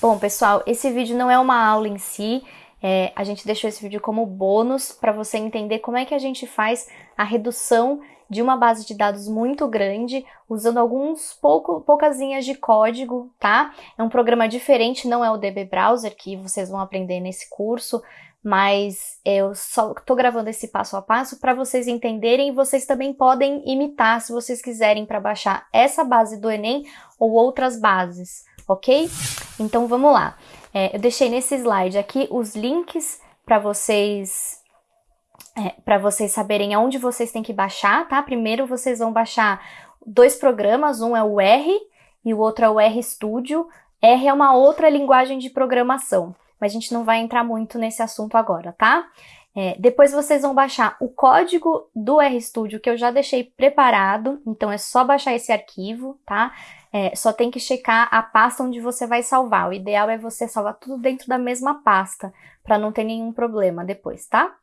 Bom, pessoal, esse vídeo não é uma aula em si, é, a gente deixou esse vídeo como bônus para você entender como é que a gente faz a redução de uma base de dados muito grande, usando alguns pouco, poucas linhas de código, tá? É um programa diferente, não é o DB Browser, que vocês vão aprender nesse curso, mas eu só estou gravando esse passo a passo para vocês entenderem e vocês também podem imitar se vocês quiserem para baixar essa base do Enem ou outras bases, ok? Então vamos lá. É, eu deixei nesse slide aqui os links para vocês é, para vocês saberem aonde vocês têm que baixar, tá? Primeiro vocês vão baixar dois programas, um é o R e o outro é o RStudio. R é uma outra linguagem de programação, mas a gente não vai entrar muito nesse assunto agora, tá? É, depois vocês vão baixar o código do RStudio que eu já deixei preparado, então é só baixar esse arquivo, tá? É, só tem que checar a pasta onde você vai salvar. O ideal é você salvar tudo dentro da mesma pasta, para não ter nenhum problema depois, tá?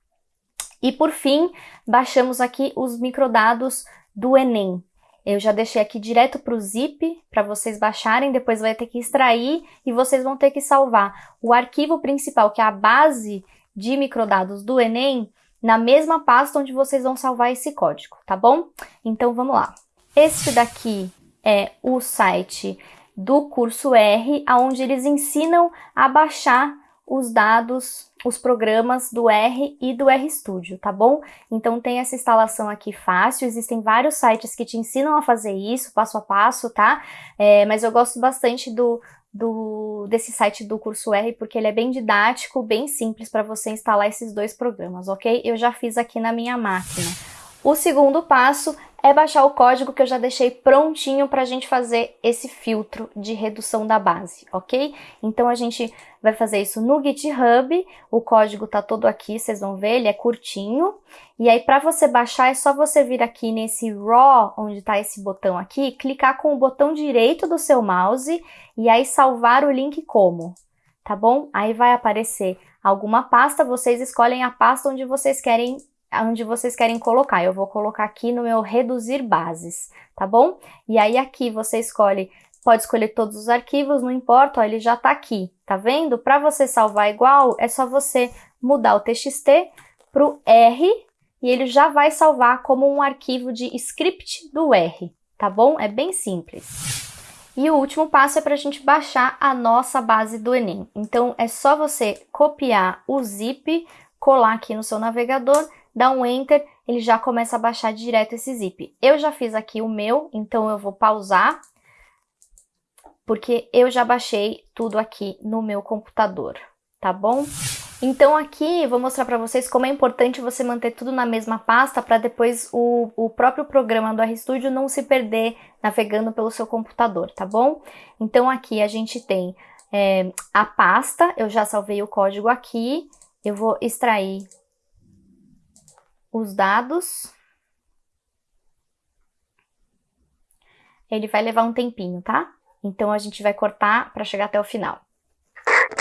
E por fim, baixamos aqui os microdados do Enem. Eu já deixei aqui direto para o zip, para vocês baixarem, depois vai ter que extrair e vocês vão ter que salvar o arquivo principal, que é a base de microdados do Enem, na mesma pasta onde vocês vão salvar esse código, tá bom? Então vamos lá. Este daqui é o site do curso R, onde eles ensinam a baixar os dados, os programas do R e do RStudio, tá bom? Então tem essa instalação aqui fácil, existem vários sites que te ensinam a fazer isso, passo a passo, tá? É, mas eu gosto bastante do, do, desse site do curso R, porque ele é bem didático, bem simples para você instalar esses dois programas, ok? Eu já fiz aqui na minha máquina. O segundo passo é baixar o código que eu já deixei prontinho para a gente fazer esse filtro de redução da base, ok? Então a gente vai fazer isso no GitHub, o código tá todo aqui, vocês vão ver, ele é curtinho. E aí para você baixar é só você vir aqui nesse RAW, onde está esse botão aqui, clicar com o botão direito do seu mouse e aí salvar o link como, tá bom? Aí vai aparecer alguma pasta, vocês escolhem a pasta onde vocês querem onde vocês querem colocar. Eu vou colocar aqui no meu reduzir bases, tá bom? E aí aqui você escolhe, pode escolher todos os arquivos, não importa, ó, ele já tá aqui, tá vendo? Para você salvar igual, é só você mudar o txt pro R e ele já vai salvar como um arquivo de script do R, tá bom? É bem simples. E o último passo é para a gente baixar a nossa base do Enem. Então, é só você copiar o zip, colar aqui no seu navegador dá um Enter, ele já começa a baixar direto esse zip. Eu já fiz aqui o meu, então eu vou pausar, porque eu já baixei tudo aqui no meu computador, tá bom? Então aqui vou mostrar para vocês como é importante você manter tudo na mesma pasta para depois o, o próprio programa do RStudio não se perder navegando pelo seu computador, tá bom? Então aqui a gente tem é, a pasta, eu já salvei o código aqui, eu vou extrair os dados. Ele vai levar um tempinho, tá? Então a gente vai cortar para chegar até o final.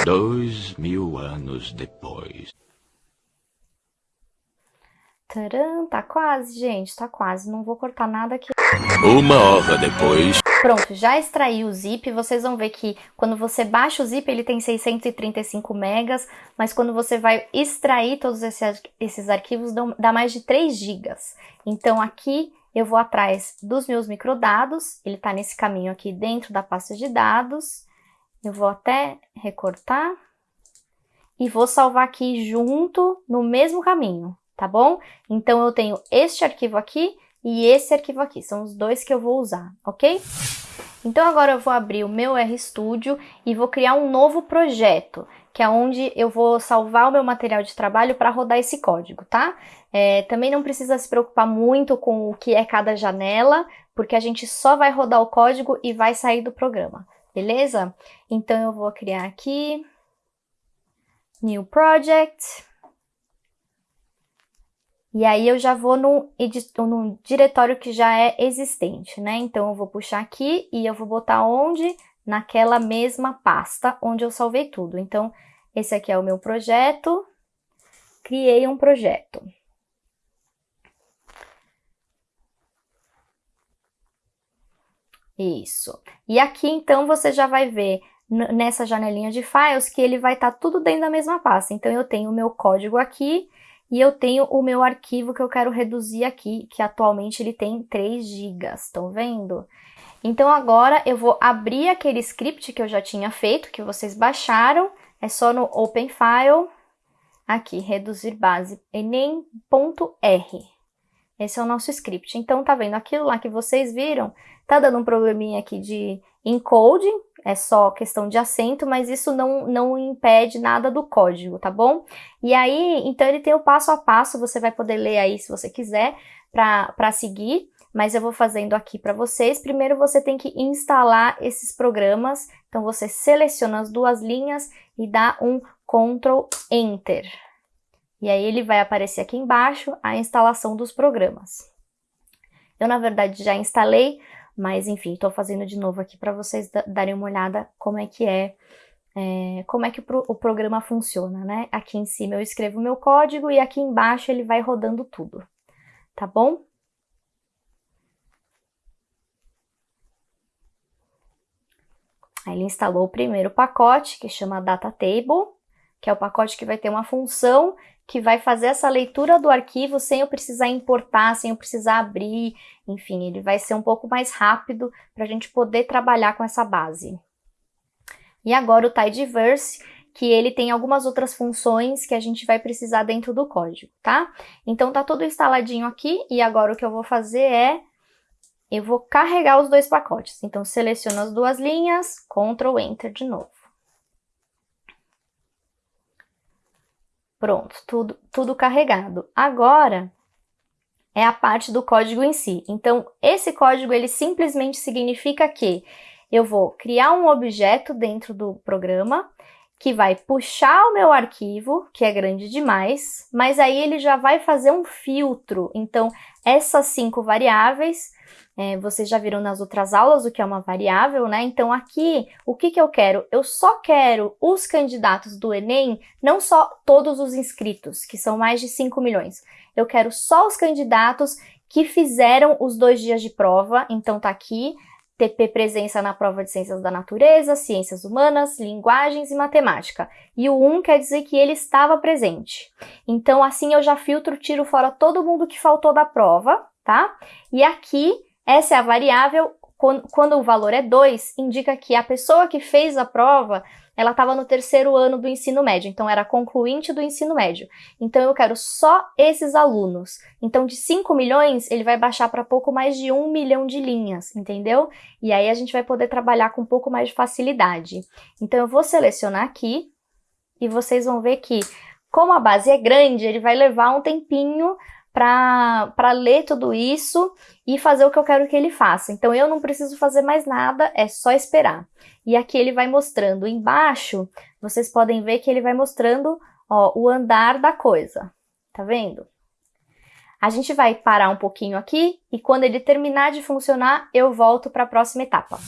Dois mil anos depois. Tcharam, tá quase, gente, tá quase. Não vou cortar nada aqui. Uma hora depois. Pronto, já extraí o zip, vocês vão ver que quando você baixa o zip ele tem 635 megas, mas quando você vai extrair todos esses, arquivos dá mais de 3 gigas. Então aqui eu vou atrás dos meus microdados, ele está nesse caminho aqui dentro da pasta de dados, eu vou até recortar e vou salvar aqui junto no mesmo caminho, tá bom? Então eu tenho este arquivo aqui e esse arquivo aqui, são os dois que eu vou usar, ok? Então agora eu vou abrir o meu RStudio e vou criar um novo projeto, que é onde eu vou salvar o meu material de trabalho para rodar esse código, tá? É, também não precisa se preocupar muito com o que é cada janela, porque a gente só vai rodar o código e vai sair do programa, beleza? Então eu vou criar aqui, New Project, e aí eu já vou no, no diretório que já é existente, né? Então eu vou puxar aqui e eu vou botar onde? Naquela mesma pasta onde eu salvei tudo. Então esse aqui é o meu projeto, criei um projeto. Isso. E aqui, então, você já vai ver nessa janelinha de files que ele vai estar tá tudo dentro da mesma pasta. Então, eu tenho o meu código aqui e eu tenho o meu arquivo que eu quero reduzir aqui, que atualmente ele tem 3 GB, estão vendo? Então, agora eu vou abrir aquele script que eu já tinha feito, que vocês baixaram, é só no Open File, aqui, reduzir base, enem.r. Esse é o nosso script. Então, tá vendo? Aquilo lá que vocês viram, tá dando um probleminha aqui de encoding, é só questão de acento, mas isso não, não impede nada do código, tá bom? E aí, então ele tem o passo a passo, você vai poder ler aí se você quiser, para seguir, mas eu vou fazendo aqui para vocês. Primeiro você tem que instalar esses programas, então você seleciona as duas linhas e dá um Ctrl Enter. E aí ele vai aparecer aqui embaixo a instalação dos programas. Eu, na verdade, já instalei, mas enfim, estou fazendo de novo aqui para vocês darem uma olhada como é que é, é como é que o, pro, o programa funciona, né? Aqui em cima eu escrevo meu código e aqui embaixo ele vai rodando tudo, tá bom? Aí ele instalou o primeiro pacote, que chama Data Table, que é o pacote que vai ter uma função que vai fazer essa leitura do arquivo sem eu precisar importar, sem eu precisar abrir, enfim, ele vai ser um pouco mais rápido para a gente poder trabalhar com essa base. E agora o Tidyverse, que ele tem algumas outras funções que a gente vai precisar dentro do código, tá? Então tá tudo instaladinho aqui e agora o que eu vou fazer é eu vou carregar os dois pacotes. Então seleciono as duas linhas, Ctrl Enter de novo. Pronto, tudo, tudo carregado. Agora é a parte do código em si. Então, esse código ele simplesmente significa que eu vou criar um objeto dentro do programa que vai puxar o meu arquivo, que é grande demais, mas aí ele já vai fazer um filtro. Então, essas cinco variáveis é, vocês já viram nas outras aulas o que é uma variável, né? Então aqui, o que, que eu quero? Eu só quero os candidatos do Enem, não só todos os inscritos, que são mais de 5 milhões. Eu quero só os candidatos que fizeram os dois dias de prova, então tá aqui, TP presença na prova de Ciências da Natureza, Ciências Humanas, Linguagens e Matemática. E o 1 quer dizer que ele estava presente. Então assim eu já filtro, tiro fora todo mundo que faltou da prova, tá? E aqui essa é a variável, quando o valor é 2, indica que a pessoa que fez a prova, ela estava no terceiro ano do ensino médio, então era concluinte do ensino médio. Então eu quero só esses alunos. Então de 5 milhões, ele vai baixar para pouco mais de 1 milhão de linhas, entendeu? E aí a gente vai poder trabalhar com um pouco mais de facilidade. Então eu vou selecionar aqui e vocês vão ver que, como a base é grande, ele vai levar um tempinho para ler tudo isso e fazer o que eu quero que ele faça. Então eu não preciso fazer mais nada, é só esperar. E aqui ele vai mostrando embaixo, vocês podem ver que ele vai mostrando ó, o andar da coisa. Tá vendo? A gente vai parar um pouquinho aqui e quando ele terminar de funcionar, eu volto para a próxima etapa.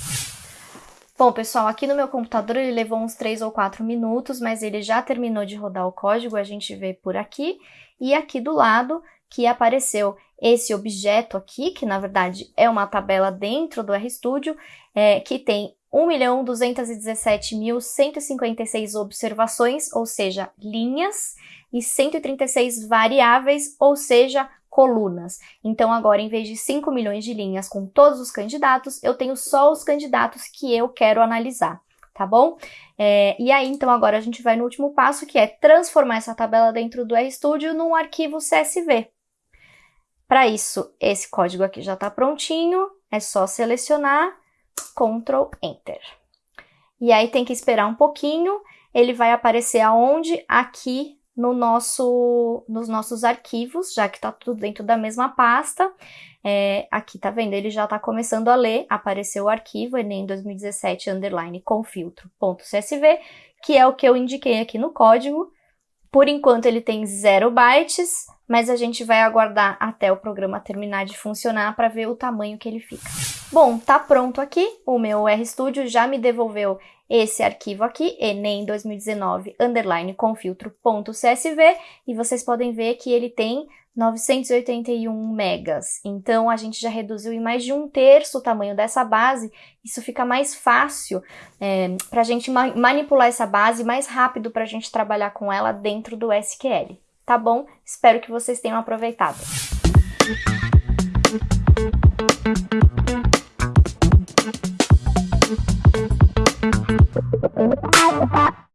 Bom, pessoal, aqui no meu computador ele levou uns 3 ou 4 minutos, mas ele já terminou de rodar o código, a gente vê por aqui. E aqui do lado que apareceu esse objeto aqui, que na verdade é uma tabela dentro do RStudio, é, que tem 1.217.156 observações, ou seja, linhas, e 136 variáveis, ou seja, colunas. Então agora, em vez de 5 milhões de linhas com todos os candidatos, eu tenho só os candidatos que eu quero analisar tá bom? É, e aí, então, agora a gente vai no último passo, que é transformar essa tabela dentro do RStudio num arquivo CSV. Para isso, esse código aqui já está prontinho, é só selecionar, Ctrl Enter. E aí tem que esperar um pouquinho, ele vai aparecer aonde? Aqui no nosso, nos nossos arquivos, já que está tudo dentro da mesma pasta. É, aqui tá vendo, ele já está começando a ler, apareceu o arquivo Enem 2017 underline com filtro.csv, que é o que eu indiquei aqui no código, Por enquanto ele tem 0 bytes, mas a gente vai aguardar até o programa terminar de funcionar para ver o tamanho que ele fica. Bom, tá pronto aqui, o meu RStudio já me devolveu esse arquivo aqui, enem 2019 underline confiltro.csv, e vocês podem ver que ele tem 981 megas. Então, a gente já reduziu em mais de um terço o tamanho dessa base. Isso fica mais fácil é, para a gente ma manipular essa base, mais rápido para a gente trabalhar com ela dentro do SQL. Tá bom? Espero que vocês tenham aproveitado. Música